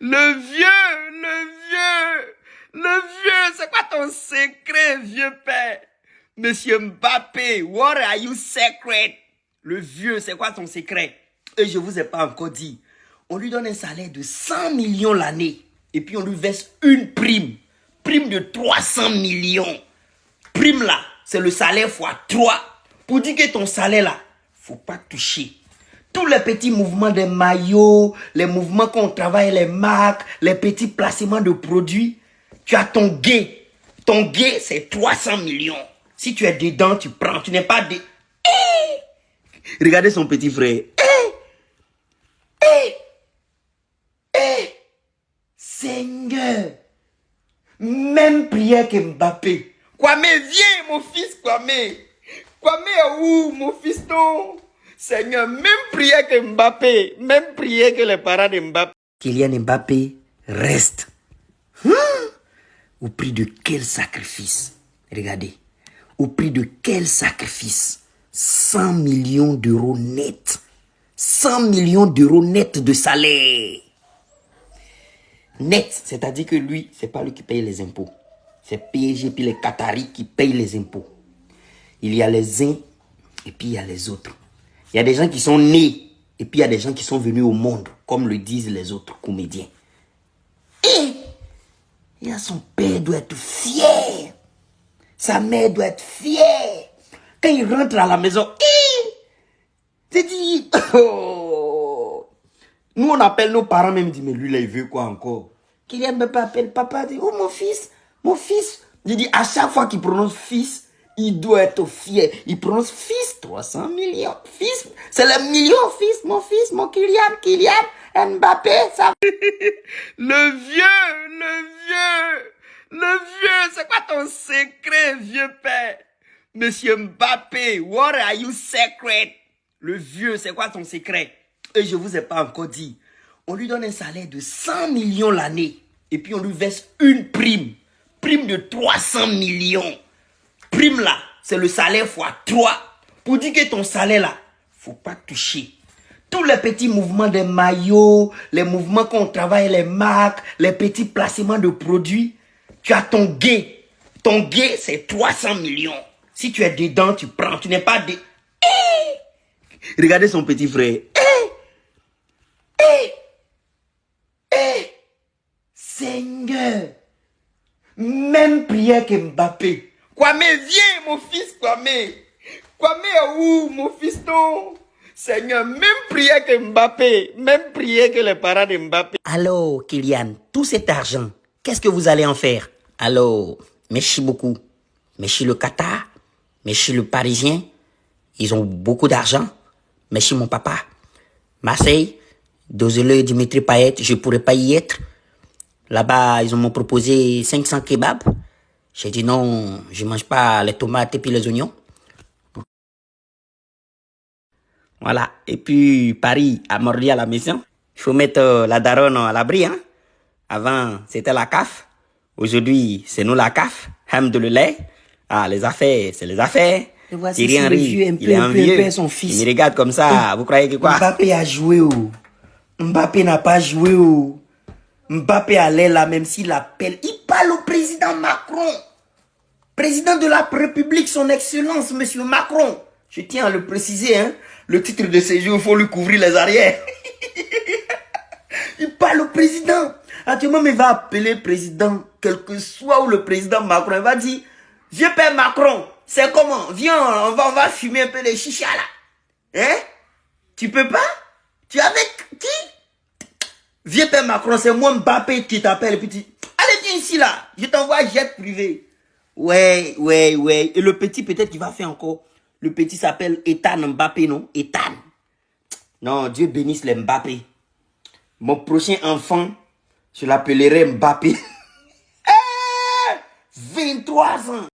Le vieux, le vieux, le vieux, c'est quoi ton secret, vieux père? Monsieur Mbappé, what are you secret? Le vieux, c'est quoi ton secret? Et je vous ai pas encore dit. On lui donne un salaire de 100 millions l'année. Et puis on lui verse une prime. Prime de 300 millions. Prime là, c'est le salaire fois 3. Pour dire que ton salaire là, faut pas toucher. Tous les petits mouvements des maillots, les mouvements qu'on travaille, les marques, les petits placements de produits, tu as ton gay. Ton gay, c'est 300 millions. Si tu es dedans, tu prends. Tu n'es pas de... Eh! Regardez son petit frère. Eh! Eh! Eh! Seigneur. Même prière que Mbappé. Kwame, viens, mon fils Kwame. Kwame où, mon fiston? Seigneur, même prière que Mbappé, même prière que les parents de Mbappé. Kylian Mbappé reste. Au prix de quel sacrifice? Regardez. Au prix de quel sacrifice? 100 millions d'euros net. 100 millions d'euros net de salaire. Net, c'est-à-dire que lui, c'est pas lui qui paye les impôts. C'est PSG puis les Qataris qui payent les impôts. Il y a les uns et puis il y a les autres. Il y a des gens qui sont nés et puis il y a des gens qui sont venus au monde, comme le disent les autres comédiens. Et y a son père doit être fier. Sa mère doit être fière. Quand il rentre à la maison, c'est dit, oh. Nous, on appelle nos parents, même dit, mais lui, là, il veut quoi encore? Kylian Mbappé appelle papa, dit, oh mon fils, mon fils. Il dit, à chaque fois qu'il prononce fils, il doit être fier. Il prononce fils, 300 millions. Fils, c'est le million, fils, mon fils, mon Kylian, Kylian, Mbappé, ça. le vieux, le vieux, le vieux, c'est quoi ton secret, vieux père? Monsieur Mbappé, what are you secret? Le vieux, c'est quoi ton secret? Et je vous ai pas encore dit. On lui donne un salaire de 100 millions l'année. Et puis on lui verse une prime. Prime de 300 millions. Prime là, c'est le salaire fois 3. Pour dire que ton salaire là, faut pas toucher. Tous les petits mouvements des maillots, les mouvements qu'on travaille, les marques, les petits placements de produits, tu as ton gay. Ton gay, c'est 300 millions. Si tu es dedans, tu prends. Tu n'es pas de... Eh! Regardez son petit frère. Eh! Eh! Eh! Seigneur. Même prière que Mbappé. Kwame, viens, mon fils Kwame. Kwame où, mon fiston Seigneur, même prière que Mbappé, même prière que les parents de Mbappé. Alors, Kylian, tout cet argent, qu'est-ce que vous allez en faire? Alors, merci beaucoup. Merci le Qatar, merci le Parisien. Ils ont beaucoup d'argent. Merci mon papa. Marseille, désolé Dimitri Payet, je pourrais pas y être. Là-bas, ils m'ont proposé 500 kebabs. J'ai dit non, je mange pas les tomates et puis les oignons. Voilà. Et puis, Paris a mordu à la maison. Il faut mettre euh, la daronne à l'abri. Hein? Avant, c'était la CAF. Aujourd'hui, c'est nous la CAF. Ham de le lait. Ah, les affaires, c'est les affaires. Thierry Henry, un peu, il est un vieux. son fils. Il regarde comme ça. Vous croyez que quoi? Mbappé a joué. Oh. Mbappé n'a pas joué. Oh. Mbappé allait là, même s'il appelle. Il au président Macron. Président de la République, son excellence, monsieur Macron. Je tiens à le préciser, hein. Le titre de séjour, il faut lui couvrir les arrières. il parle au président. Actuellement, il va appeler le président, quel que soit où le président Macron, il va dire, vieux père Macron, c'est comment? Viens, on va, on va fumer un peu les chichas là. Hein? Tu peux pas? Tu es avec qui? Vieux père Macron, c'est moi Mbappé qui t'appelle. Petit. Ici là. Je t'envoie jet privé. Ouais, ouais, ouais. Et le petit, peut-être qu'il va faire encore. Le petit s'appelle Ethan Mbappé, non? Ethan. Non, Dieu bénisse les Mbappé. Mon prochain enfant, je l'appellerai Mbappé. 23 ans.